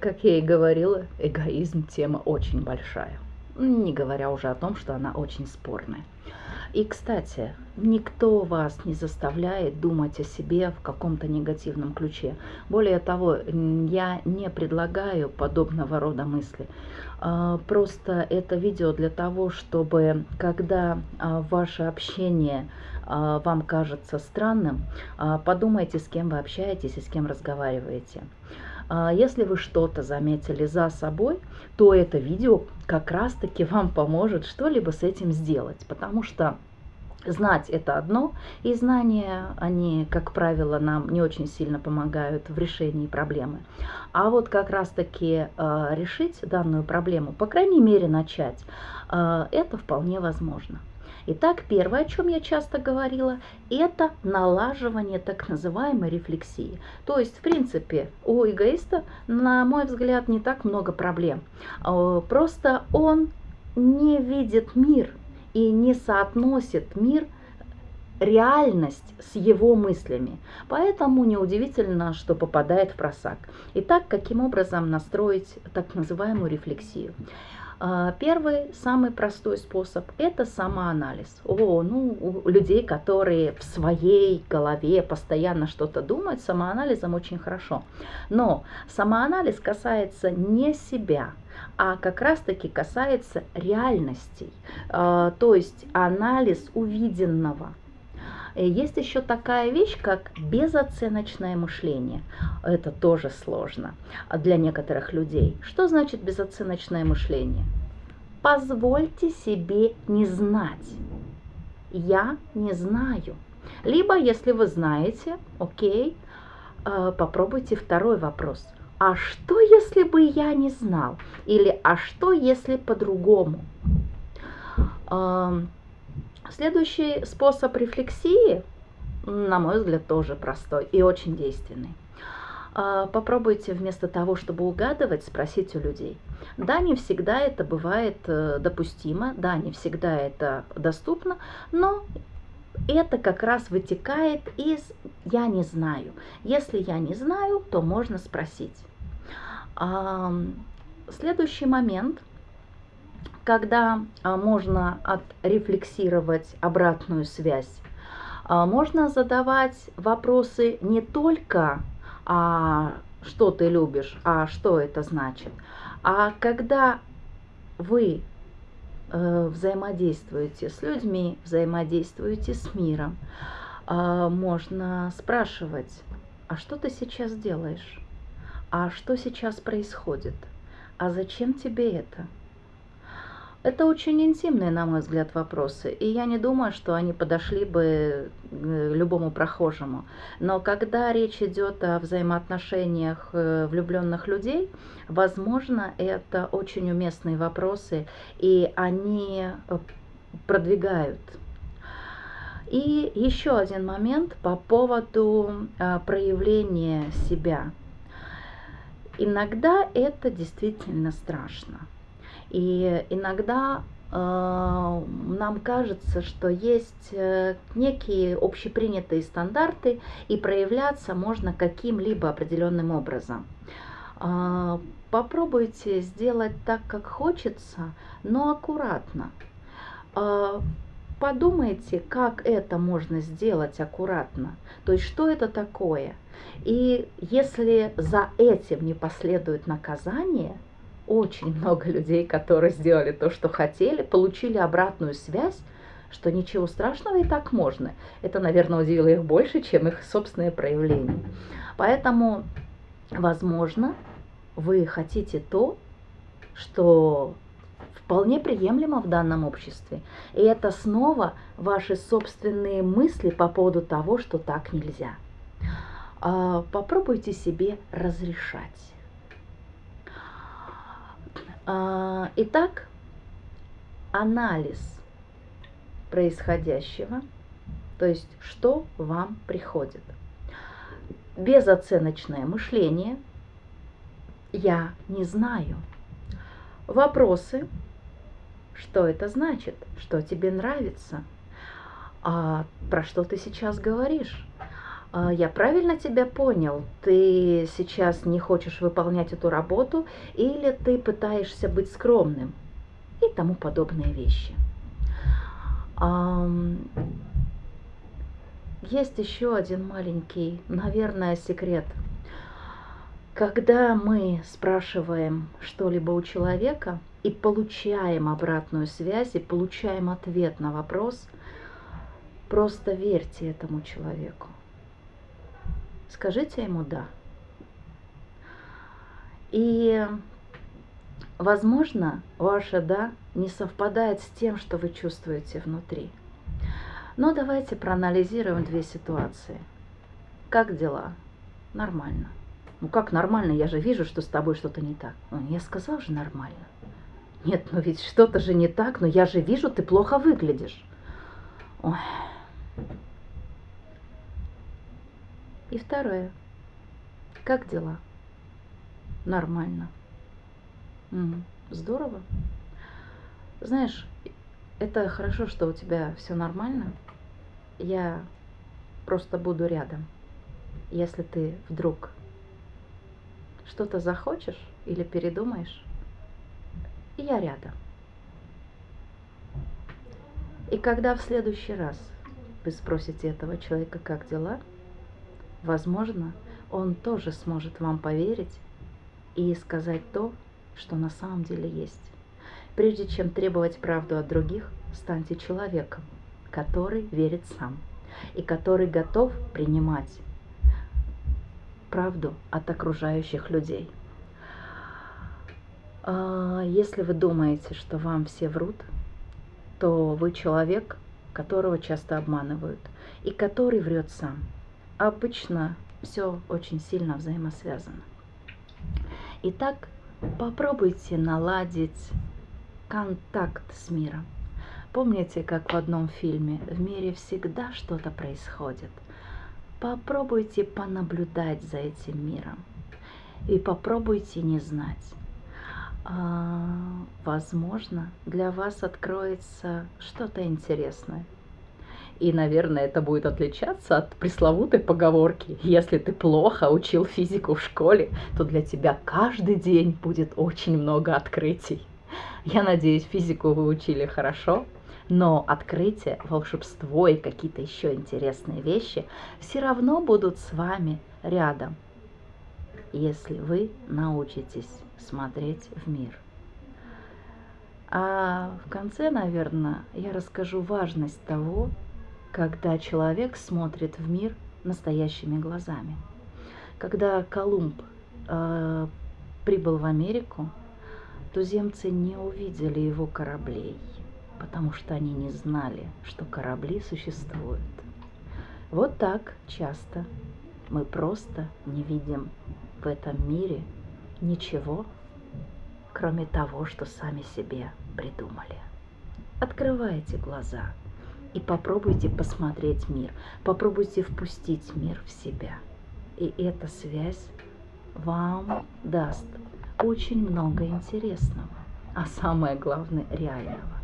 Как я и говорила, эгоизм тема очень большая. Не говоря уже о том, что она очень спорная. И, кстати, никто вас не заставляет думать о себе в каком-то негативном ключе. Более того, я не предлагаю подобного рода мысли. А, просто это видео для того, чтобы, когда а, ваше общение а, вам кажется странным, подумайте, с кем вы общаетесь и с кем разговариваете. Если вы что-то заметили за собой, то это видео как раз-таки вам поможет что-либо с этим сделать, потому что Знать это одно, и знания, они, как правило, нам не очень сильно помогают в решении проблемы. А вот как раз-таки э, решить данную проблему, по крайней мере начать, э, это вполне возможно. Итак, первое, о чем я часто говорила, это налаживание так называемой рефлексии. То есть, в принципе, у эгоиста, на мой взгляд, не так много проблем. Э, просто он не видит мир и не соотносит мир реальность с его мыслями. Поэтому неудивительно, что попадает в просак. Итак, каким образом настроить так называемую рефлексию? А, первый, самый простой способ – это самоанализ. О, ну, у людей, которые в своей голове постоянно что-то думают, самоанализом очень хорошо. Но самоанализ касается не себя, а как раз-таки касается реальностей, а, то есть анализ увиденного – есть еще такая вещь, как безоценочное мышление. Это тоже сложно для некоторых людей. Что значит безоценочное мышление? Позвольте себе не знать. Я не знаю. Либо, если вы знаете, окей, э, попробуйте второй вопрос. А что, если бы я не знал? Или а что, если по-другому? Следующий способ рефлексии, на мой взгляд, тоже простой и очень действенный. А, попробуйте вместо того, чтобы угадывать, спросить у людей. Да, не всегда это бывает э, допустимо, да, не всегда это доступно, но это как раз вытекает из «я не знаю». Если я не знаю, то можно спросить. Следующий момент – когда а, можно отрефлексировать обратную связь, а, можно задавать вопросы не только а, что ты любишь, а что это значит, а когда вы э, взаимодействуете с людьми, взаимодействуете с миром, можно спрашивать, а что ты сейчас делаешь? А что сейчас происходит? А зачем тебе это? Это очень интимные, на мой взгляд, вопросы, и я не думаю, что они подошли бы э, любому прохожему. Но когда речь идет о взаимоотношениях э, влюбленных людей, возможно, это очень уместные вопросы, и они э, продвигают. И еще один момент по поводу проявления себя. Иногда это действительно страшно. И иногда э, нам кажется, что есть э, некие общепринятые стандарты, и проявляться можно каким-либо определенным образом. Э, попробуйте сделать так, как хочется, но аккуратно. Подумайте, как это можно сделать аккуратно, то есть что это такое. И если за этим не последует наказание – очень много людей, которые сделали то, что хотели, получили обратную связь, что ничего страшного и так можно. Это, наверное, удивило их больше, чем их собственное проявление. Поэтому, возможно, вы хотите то, что вполне приемлемо в данном обществе. И это снова ваши собственные мысли по поводу того, что так нельзя. А, попробуйте себе разрешать. А, итак, анализ происходящего, то есть что вам приходит. Безоценочное мышление «я не знаю». Вопросы «что это значит?», «что тебе нравится?», а про что ты сейчас говоришь? А, я правильно тебя понял? Ты сейчас не хочешь выполнять эту работу или ты пытаешься быть скромным? И тому подобные вещи. Есть еще один маленький, наверное, секрет. Когда мы спрашиваем что-либо у человека и получаем обратную связь, и получаем ответ на вопрос, просто верьте этому человеку. Скажите ему «да». И, возможно, ваше «да» не совпадает с тем, что вы чувствуете внутри. Но давайте проанализируем две ситуации. Как дела? Нормально. Ну как нормально? Я же вижу, что с тобой что-то не так. Ну, я сказал же нормально. Нет, ну ведь что-то же не так, но я же вижу, ты плохо выглядишь. Ой. И второе. Как дела? Нормально. М здорово. Знаешь, это хорошо, что у тебя все нормально. Я просто буду рядом. Если ты вдруг что-то захочешь или передумаешь, я рядом. И когда в следующий раз вы спросите этого человека, как дела – Возможно, он тоже сможет вам поверить и сказать то, что на самом деле есть. Прежде чем требовать правду от других, станьте человеком, который верит сам и который готов принимать правду от окружающих людей. А, если вы думаете, что вам все врут, то вы человек, которого часто обманывают и который врет сам – обычно все очень сильно взаимосвязано. Итак, попробуйте наладить контакт с миром. Помните, как в одном фильме «В мире всегда что-то происходит»? Попробуйте понаблюдать за этим миром и попробуйте не знать. А, возможно, для вас откроется что-то интересное – и, наверное, это будет отличаться от пресловутой поговорки. Если ты плохо учил физику в школе, то для тебя каждый день будет очень много открытий. Я надеюсь, физику вы учили хорошо, но открытие, волшебство и какие-то еще интересные вещи все равно будут с вами рядом, если вы научитесь смотреть в мир. А в конце, наверное, я расскажу важность того, когда человек смотрит в мир настоящими глазами. Когда Колумб э, прибыл в Америку, туземцы не увидели его кораблей, потому что они не знали, что корабли существуют. Вот так часто мы просто не видим в этом мире ничего, кроме того, что сами себе придумали. Открывайте глаза – и попробуйте посмотреть мир, попробуйте впустить мир в себя. И эта связь вам даст очень много интересного, а самое главное реального.